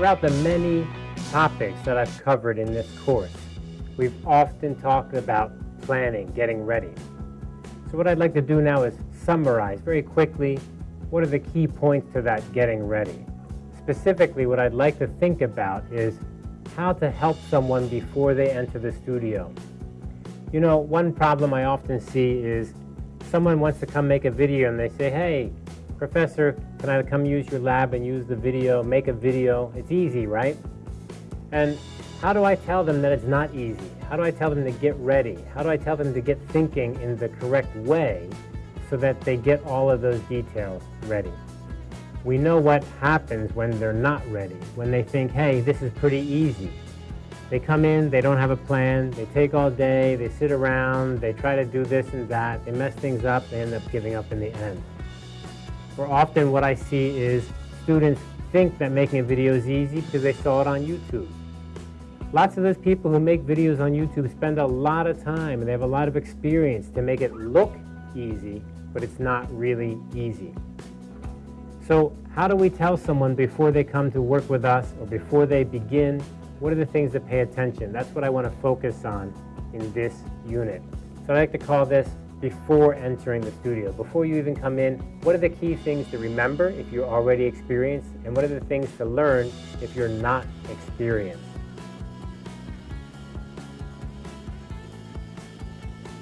Throughout the many topics that I've covered in this course, we've often talked about planning, getting ready. So what I'd like to do now is summarize very quickly what are the key points to that getting ready. Specifically, what I'd like to think about is how to help someone before they enter the studio. You know, one problem I often see is someone wants to come make a video and they say, hey, professor, can I come use your lab and use the video, make a video? It's easy, right? And how do I tell them that it's not easy? How do I tell them to get ready? How do I tell them to get thinking in the correct way so that they get all of those details ready? We know what happens when they're not ready, when they think, hey, this is pretty easy. They come in, they don't have a plan, they take all day, they sit around, they try to do this and that, they mess things up, they end up giving up in the end. For often what I see is students think that making a video is easy because they saw it on YouTube. Lots of those people who make videos on YouTube spend a lot of time and they have a lot of experience to make it look easy, but it's not really easy. So how do we tell someone before they come to work with us or before they begin, what are the things to pay attention? That's what I want to focus on in this unit. So I like to call this before entering the studio. Before you even come in, what are the key things to remember if you're already experienced? And what are the things to learn if you're not experienced?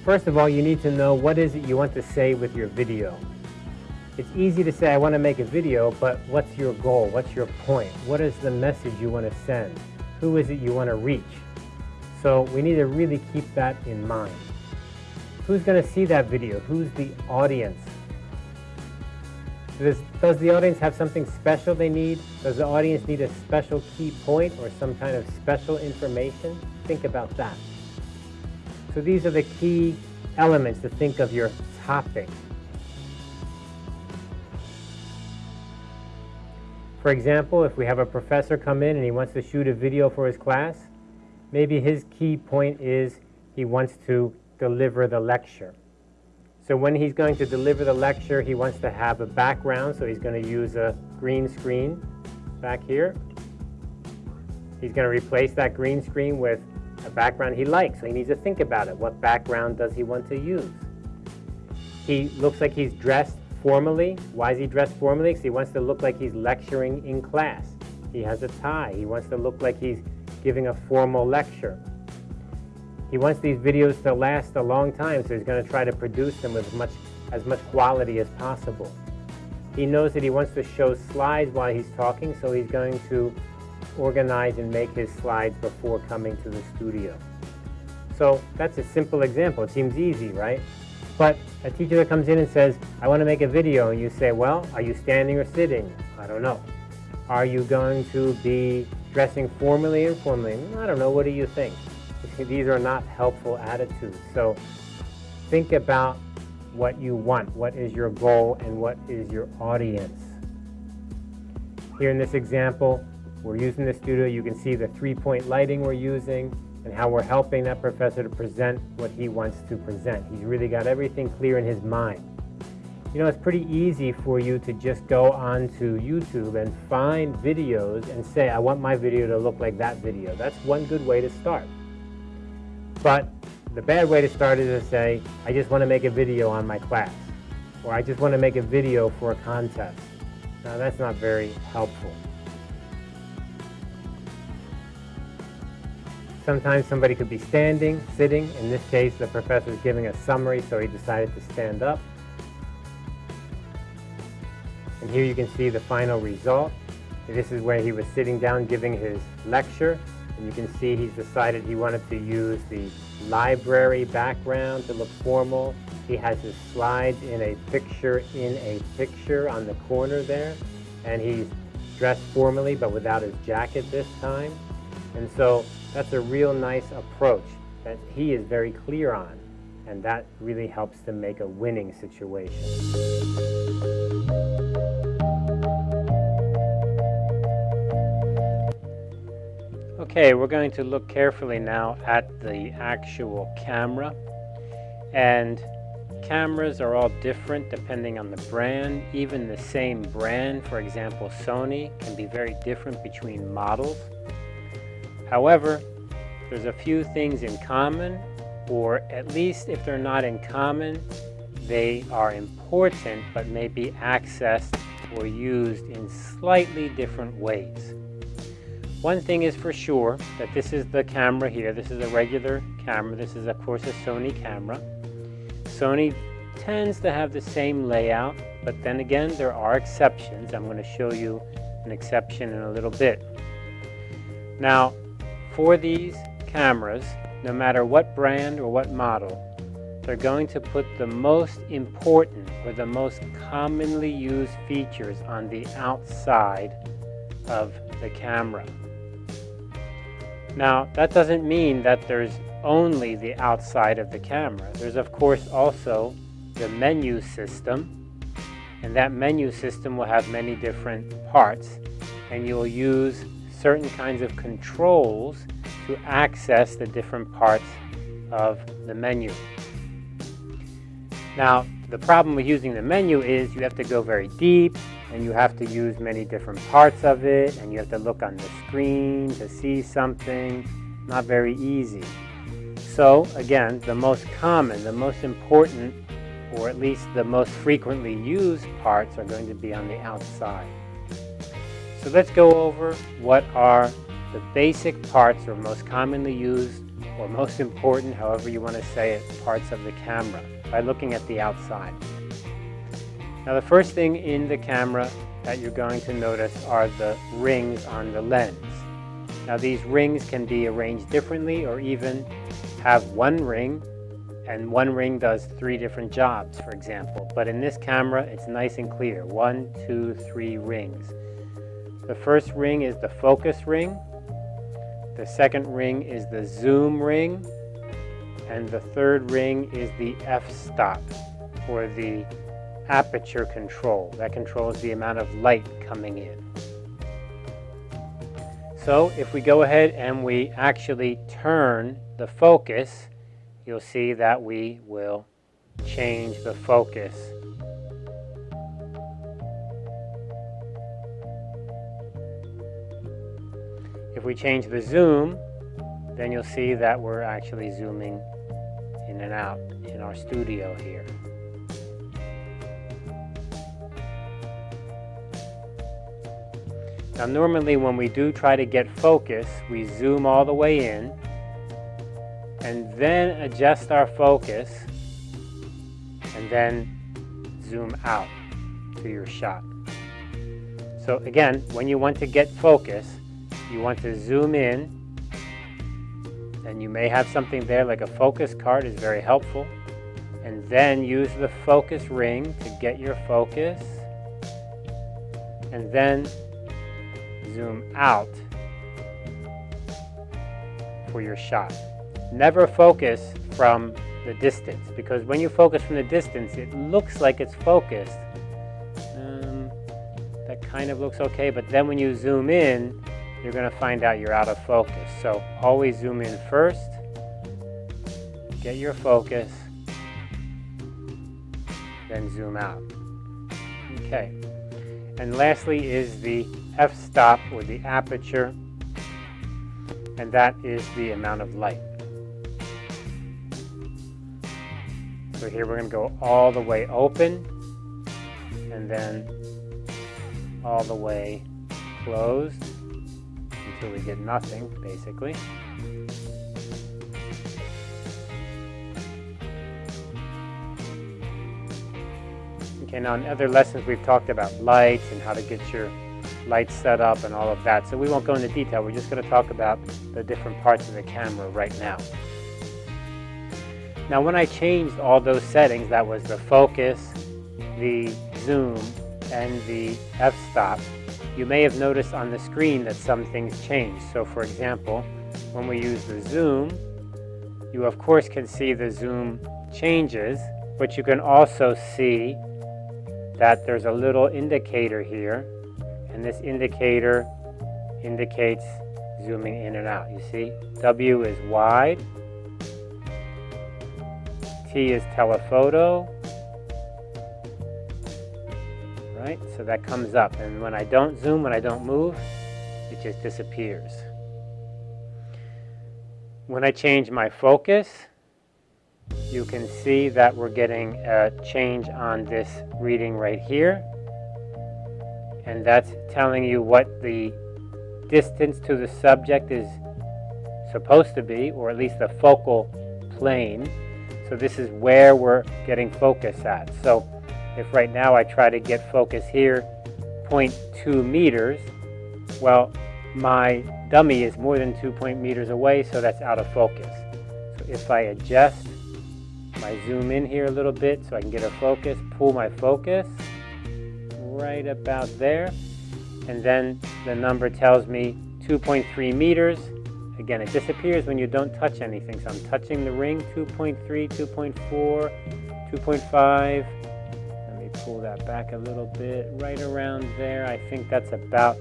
First of all, you need to know what is it you want to say with your video. It's easy to say, I want to make a video, but what's your goal? What's your point? What is the message you want to send? Who is it you want to reach? So we need to really keep that in mind. Who's going to see that video? Who's the audience? Does, does the audience have something special they need? Does the audience need a special key point or some kind of special information? Think about that. So these are the key elements to think of your topic. For example, if we have a professor come in and he wants to shoot a video for his class, maybe his key point is he wants to deliver the lecture. So when he's going to deliver the lecture, he wants to have a background, so he's going to use a green screen back here. He's going to replace that green screen with a background he likes, so he needs to think about it. What background does he want to use? He looks like he's dressed formally. Why is he dressed formally? Because he wants to look like he's lecturing in class. He has a tie. He wants to look like he's giving a formal lecture. He wants these videos to last a long time, so he's going to try to produce them with as much, as much quality as possible. He knows that he wants to show slides while he's talking, so he's going to organize and make his slides before coming to the studio. So that's a simple example. It seems easy, right? But a teacher that comes in and says, I want to make a video, and you say, well, are you standing or sitting? I don't know. Are you going to be dressing formally or informally? I don't know. What do you think? These are not helpful attitudes. So think about what you want. What is your goal and what is your audience? Here in this example, we're using the studio. You can see the three-point lighting we're using and how we're helping that professor to present what he wants to present. He's really got everything clear in his mind. You know, it's pretty easy for you to just go onto YouTube and find videos and say, I want my video to look like that video. That's one good way to start. But the bad way to start is to say, I just want to make a video on my class, or I just want to make a video for a contest. Now, that's not very helpful. Sometimes somebody could be standing, sitting. In this case, the professor is giving a summary, so he decided to stand up. And here you can see the final result. This is where he was sitting down giving his lecture. And you can see he's decided he wanted to use the library background to look formal. He has his slides in a picture in a picture on the corner there. And he's dressed formally, but without his jacket this time. And so that's a real nice approach that he is very clear on, and that really helps to make a winning situation. Okay, we're going to look carefully now at the actual camera. And cameras are all different depending on the brand. Even the same brand, for example Sony, can be very different between models. However, there's a few things in common, or at least if they're not in common, they are important but may be accessed or used in slightly different ways. One thing is for sure that this is the camera here. This is a regular camera. This is of course a Sony camera. Sony tends to have the same layout, but then again there are exceptions. I'm going to show you an exception in a little bit. Now for these cameras, no matter what brand or what model, they're going to put the most important or the most commonly used features on the outside of the camera. Now, that doesn't mean that there's only the outside of the camera. There's of course also the menu system, and that menu system will have many different parts, and you'll use certain kinds of controls to access the different parts of the menu. Now, the problem with using the menu is you have to go very deep and you have to use many different parts of it and you have to look on the screen to see something. Not very easy. So again, the most common, the most important, or at least the most frequently used parts are going to be on the outside. So let's go over what are the basic parts or most commonly used or most important, however you want to say it, parts of the camera by looking at the outside. Now the first thing in the camera that you're going to notice are the rings on the lens. Now these rings can be arranged differently or even have one ring and one ring does three different jobs, for example. But in this camera, it's nice and clear. One, two, three rings. The first ring is the focus ring. The second ring is the zoom ring and the third ring is the f-stop or the aperture control. That controls the amount of light coming in. So if we go ahead and we actually turn the focus, you'll see that we will change the focus. If we change the zoom, then you'll see that we're actually zooming in and out in our studio here. Now normally when we do try to get focus, we zoom all the way in and then adjust our focus and then zoom out to your shot. So again, when you want to get focus, you want to zoom in and you may have something there like a focus card is very helpful and then use the focus ring to get your focus and then zoom out for your shot. Never focus from the distance because when you focus from the distance it looks like it's focused. Um, that kind of looks okay but then when you zoom in you're going to find out you're out of focus. So always zoom in first, get your focus, then zoom out. Okay. And lastly is the f-stop or the aperture, and that is the amount of light. So here we're going to go all the way open, and then all the way closed until we get nothing, basically. Okay, on other lessons we've talked about lights and how to get your lights set up and all of that. So we won't go into detail. We're just going to talk about the different parts of the camera right now. Now when I changed all those settings, that was the focus, the zoom, and the f-stop, you may have noticed on the screen that some things changed. So for example, when we use the zoom, you of course can see the zoom changes, but you can also see that there's a little indicator here, and this indicator indicates zooming in and out. You see, W is wide, T is telephoto, right? So that comes up, and when I don't zoom, when I don't move, it just disappears. When I change my focus, you can see that we're getting a change on this reading right here. And that's telling you what the distance to the subject is supposed to be, or at least the focal plane. So this is where we're getting focus at. So if right now I try to get focus here, 0.2 meters, well, my dummy is more than 2 point meters away, so that's out of focus. So if I adjust my zoom in here a little bit so I can get a focus, pull my focus right about there, and then the number tells me 2.3 meters. Again, it disappears when you don't touch anything. So I'm touching the ring, 2.3, 2.4, 2.5, Let me pull that back a little bit, right around there. I think that's about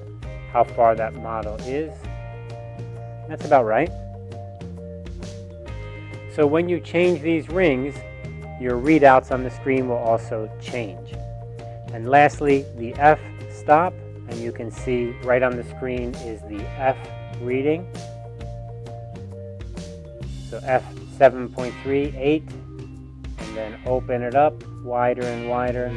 how far that model is. That's about right. So when you change these rings, your readouts on the screen will also change. And lastly, the F stop, and you can see right on the screen is the F reading. So F 7.38 and then open it up wider and wider.